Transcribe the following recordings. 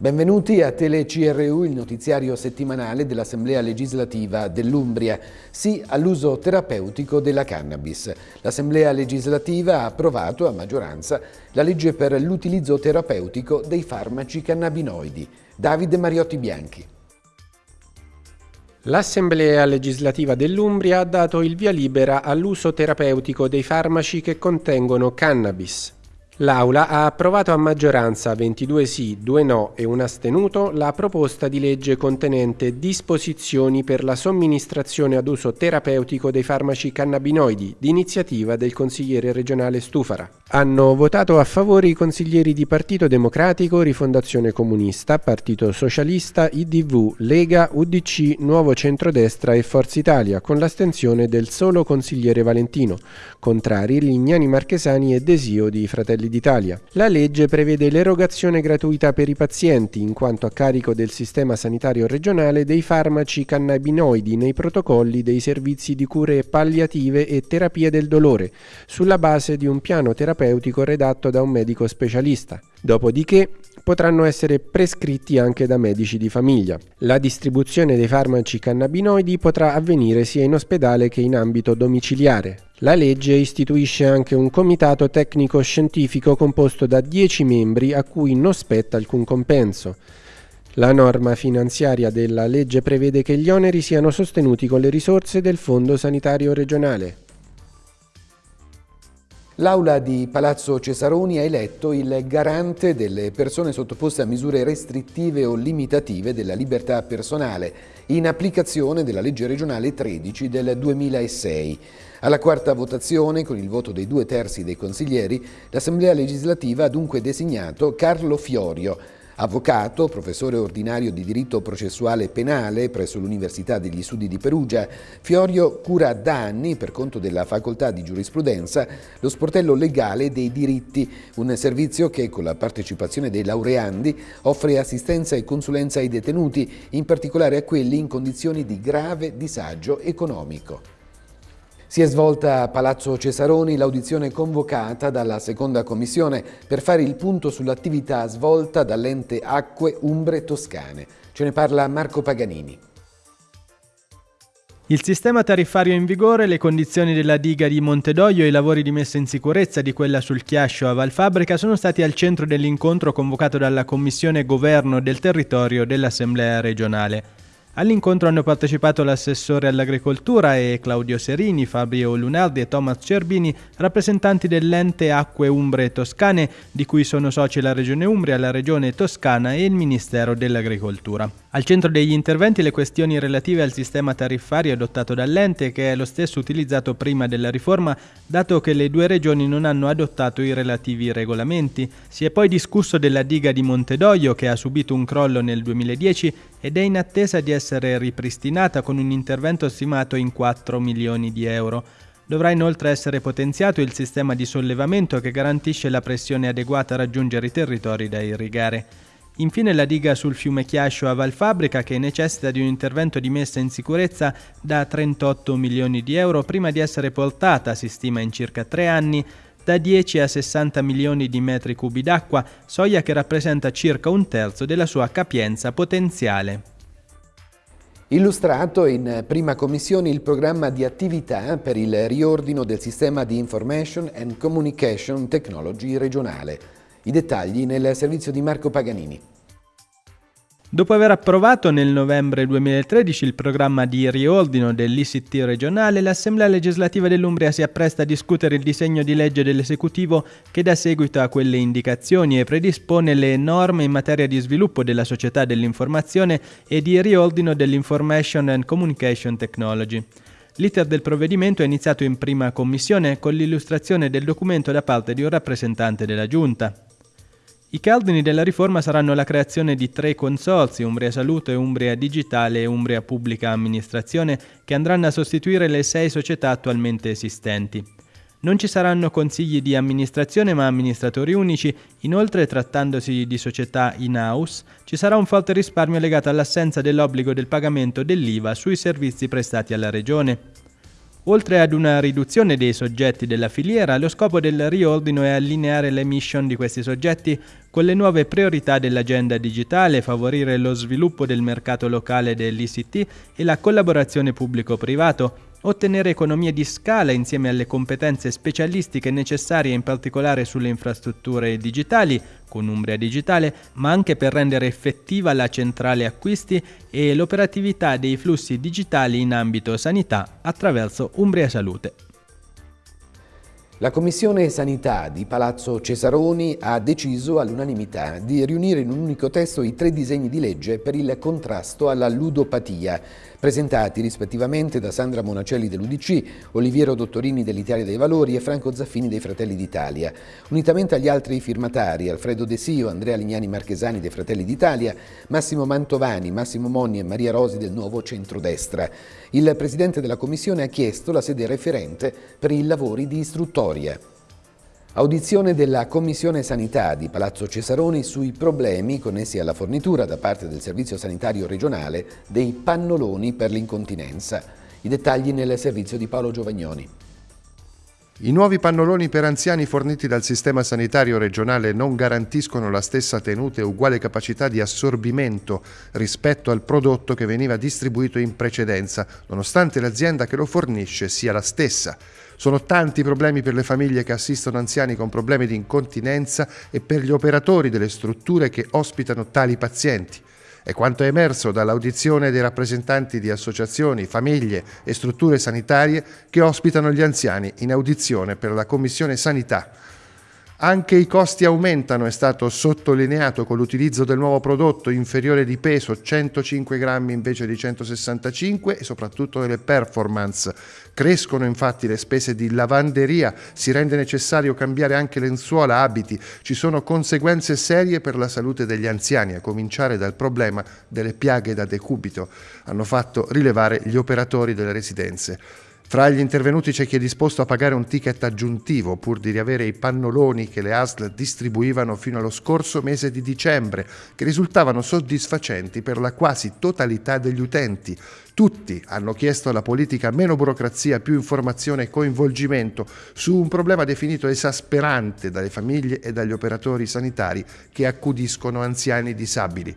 Benvenuti a Tele CRU, il notiziario settimanale dell'Assemblea legislativa dell'Umbria. Sì all'uso terapeutico della cannabis. L'Assemblea legislativa ha approvato a maggioranza la legge per l'utilizzo terapeutico dei farmaci cannabinoidi. Davide Mariotti Bianchi. L'Assemblea legislativa dell'Umbria ha dato il via libera all'uso terapeutico dei farmaci che contengono cannabis. L'Aula ha approvato a maggioranza 22 sì, 2 no e un astenuto la proposta di legge contenente disposizioni per la somministrazione ad uso terapeutico dei farmaci cannabinoidi di iniziativa del consigliere regionale Stufara. Hanno votato a favore i consiglieri di Partito Democratico, Rifondazione Comunista, Partito Socialista, IDV, Lega, UDC, Nuovo Centrodestra e Forza Italia, con l'astensione del solo consigliere Valentino. Contrari Lignani Marchesani e Desio di Fratelli d'Italia. La legge prevede l'erogazione gratuita per i pazienti, in quanto a carico del sistema sanitario regionale, dei farmaci cannabinoidi nei protocolli dei servizi di cure palliative e terapia del dolore, sulla base di un piano terapeutico redatto da un medico specialista. Dopodiché potranno essere prescritti anche da medici di famiglia. La distribuzione dei farmaci cannabinoidi potrà avvenire sia in ospedale che in ambito domiciliare. La legge istituisce anche un comitato tecnico-scientifico composto da 10 membri a cui non spetta alcun compenso. La norma finanziaria della legge prevede che gli oneri siano sostenuti con le risorse del Fondo Sanitario Regionale. L'Aula di Palazzo Cesaroni ha eletto il garante delle persone sottoposte a misure restrittive o limitative della libertà personale, in applicazione della legge regionale 13 del 2006. Alla quarta votazione, con il voto dei due terzi dei consiglieri, l'Assemblea legislativa ha dunque designato Carlo Fiorio, Avvocato, professore ordinario di diritto processuale penale presso l'Università degli Studi di Perugia, Fiorio cura da anni, per conto della facoltà di giurisprudenza, lo sportello legale dei diritti, un servizio che con la partecipazione dei laureandi offre assistenza e consulenza ai detenuti, in particolare a quelli in condizioni di grave disagio economico. Si è svolta a Palazzo Cesaroni l'audizione convocata dalla seconda commissione per fare il punto sull'attività svolta dall'ente Acque Umbre Toscane. Ce ne parla Marco Paganini. Il sistema tariffario in vigore, le condizioni della diga di Montedoglio e i lavori di messa in sicurezza di quella sul Chiascio a Valfabbrica sono stati al centro dell'incontro convocato dalla Commissione Governo del Territorio dell'Assemblea regionale. All'incontro hanno partecipato l'assessore all'agricoltura e Claudio Serini, Fabio Lunardi e Thomas Cerbini, rappresentanti dell'ente Acque Umbre Toscane, di cui sono soci la Regione Umbria, la Regione Toscana e il Ministero dell'Agricoltura. Al centro degli interventi le questioni relative al sistema tariffario adottato dall'ente, che è lo stesso utilizzato prima della riforma, dato che le due regioni non hanno adottato i relativi regolamenti. Si è poi discusso della diga di Montedoglio, che ha subito un crollo nel 2010 ed è in attesa di essere ripristinata con un intervento stimato in 4 milioni di euro. Dovrà inoltre essere potenziato il sistema di sollevamento che garantisce la pressione adeguata a raggiungere i territori da irrigare. Infine la diga sul fiume Chiascio a Valfabrica che necessita di un intervento di messa in sicurezza da 38 milioni di euro prima di essere portata, si stima in circa tre anni, da 10 a 60 milioni di metri cubi d'acqua, soglia che rappresenta circa un terzo della sua capienza potenziale. Illustrato in prima commissione il programma di attività per il riordino del sistema di Information and Communication Technology regionale. I dettagli nel servizio di Marco Paganini. Dopo aver approvato nel novembre 2013 il programma di riordino dell'ICT regionale, l'Assemblea legislativa dell'Umbria si appresta a discutere il disegno di legge dell'esecutivo che dà seguito a quelle indicazioni e predispone le norme in materia di sviluppo della società dell'informazione e di riordino dell'Information and Communication Technology. L'iter del provvedimento è iniziato in prima commissione con l'illustrazione del documento da parte di un rappresentante della Giunta. I cardini della riforma saranno la creazione di tre consorzi, Umbria Salute, Umbria Digitale e Umbria Pubblica Amministrazione, che andranno a sostituire le sei società attualmente esistenti. Non ci saranno consigli di amministrazione ma amministratori unici, inoltre trattandosi di società in-house ci sarà un forte risparmio legato all'assenza dell'obbligo del pagamento dell'IVA sui servizi prestati alla Regione. Oltre ad una riduzione dei soggetti della filiera, lo scopo del riordino è allineare le mission di questi soggetti con le nuove priorità dell'agenda digitale, favorire lo sviluppo del mercato locale dell'ICT e la collaborazione pubblico-privato, ottenere economie di scala insieme alle competenze specialistiche necessarie in particolare sulle infrastrutture digitali, con Umbria Digitale, ma anche per rendere effettiva la centrale acquisti e l'operatività dei flussi digitali in ambito sanità attraverso Umbria Salute. La Commissione Sanità di Palazzo Cesaroni ha deciso all'unanimità di riunire in un unico testo i tre disegni di legge per il contrasto alla ludopatia, presentati rispettivamente da Sandra Monacelli dell'Udc, Oliviero Dottorini dell'Italia dei Valori e Franco Zaffini dei Fratelli d'Italia, unitamente agli altri firmatari Alfredo De Sio, Andrea Lignani Marchesani dei Fratelli d'Italia, Massimo Mantovani, Massimo Monni e Maria Rosi del Nuovo Centrodestra. Il Presidente della Commissione ha chiesto la sede referente per i lavori di istruttoria. Audizione della Commissione Sanità di Palazzo Cesaroni sui problemi connessi alla fornitura da parte del Servizio Sanitario Regionale dei pannoloni per l'incontinenza. I dettagli nel servizio di Paolo Giovagnoni. I nuovi pannoloni per anziani forniti dal sistema sanitario regionale non garantiscono la stessa tenuta e uguale capacità di assorbimento rispetto al prodotto che veniva distribuito in precedenza, nonostante l'azienda che lo fornisce sia la stessa. Sono tanti i problemi per le famiglie che assistono anziani con problemi di incontinenza e per gli operatori delle strutture che ospitano tali pazienti. È quanto è emerso dall'audizione dei rappresentanti di associazioni, famiglie e strutture sanitarie che ospitano gli anziani in audizione per la Commissione Sanità. Anche i costi aumentano, è stato sottolineato con l'utilizzo del nuovo prodotto inferiore di peso 105 grammi invece di 165 e soprattutto delle performance. Crescono infatti le spese di lavanderia, si rende necessario cambiare anche lenzuola, abiti, ci sono conseguenze serie per la salute degli anziani, a cominciare dal problema delle piaghe da decubito, hanno fatto rilevare gli operatori delle residenze. Fra gli intervenuti c'è chi è disposto a pagare un ticket aggiuntivo pur di riavere i pannoloni che le ASL distribuivano fino allo scorso mese di dicembre, che risultavano soddisfacenti per la quasi totalità degli utenti. Tutti hanno chiesto alla politica meno burocrazia, più informazione e coinvolgimento su un problema definito esasperante dalle famiglie e dagli operatori sanitari che accudiscono anziani disabili.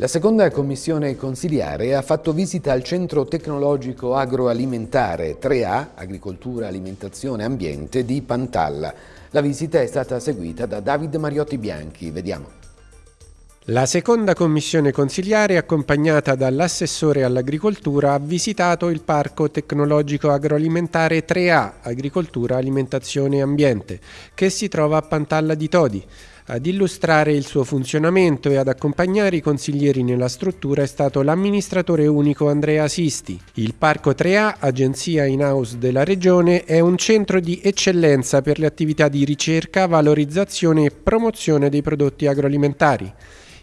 La seconda commissione consiliare ha fatto visita al Centro Tecnologico Agroalimentare 3A, Agricoltura, Alimentazione, Ambiente di Pantalla. La visita è stata seguita da David Mariotti Bianchi. Vediamo. La seconda commissione consiliare, accompagnata dall'assessore all'agricoltura, ha visitato il Parco Tecnologico Agroalimentare 3A, Agricoltura, Alimentazione e Ambiente, che si trova a Pantalla di Todi. Ad illustrare il suo funzionamento e ad accompagnare i consiglieri nella struttura è stato l'amministratore unico Andrea Sisti. Il Parco 3A, agenzia in-house della regione, è un centro di eccellenza per le attività di ricerca, valorizzazione e promozione dei prodotti agroalimentari.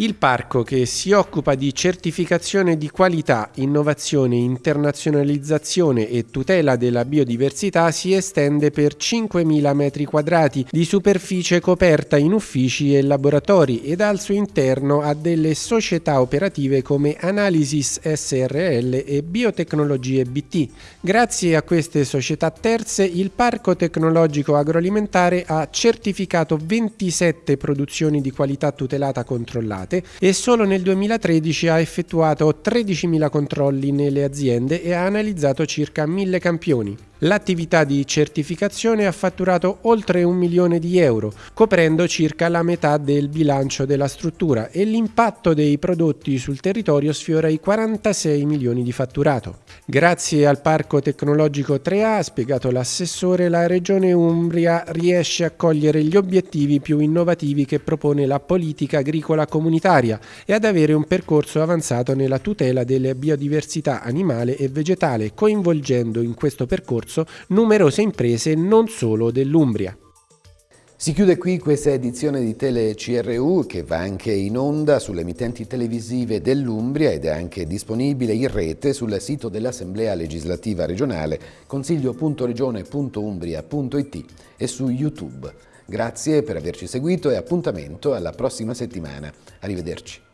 Il parco che si occupa di certificazione di qualità, innovazione, internazionalizzazione e tutela della biodiversità si estende per 5.000 metri quadrati di superficie coperta in uffici e laboratori ed al suo interno ha delle società operative come Analysis SRL e Biotecnologie BT. Grazie a queste società terze il Parco Tecnologico Agroalimentare ha certificato 27 produzioni di qualità tutelata controllate effettuate e solo nel 2013 ha effettuato 13.000 controlli nelle aziende e ha analizzato circa 1.000 campioni. L'attività di certificazione ha fatturato oltre un milione di euro, coprendo circa la metà del bilancio della struttura e l'impatto dei prodotti sul territorio sfiora i 46 milioni di fatturato. Grazie al Parco Tecnologico 3A, ha spiegato l'assessore, la Regione Umbria riesce a cogliere gli obiettivi più innovativi che propone la politica agricola comunitaria e ad avere un percorso avanzato nella tutela delle biodiversità animale e vegetale, coinvolgendo in questo percorso corso numerose imprese non solo dell'Umbria. Si chiude qui questa edizione di Tele CRU che va anche in onda sulle emittenti televisive dell'Umbria ed è anche disponibile in rete sul sito dell'Assemblea legislativa regionale consiglio.regione.umbria.it e su YouTube. Grazie per averci seguito e appuntamento alla prossima settimana. Arrivederci.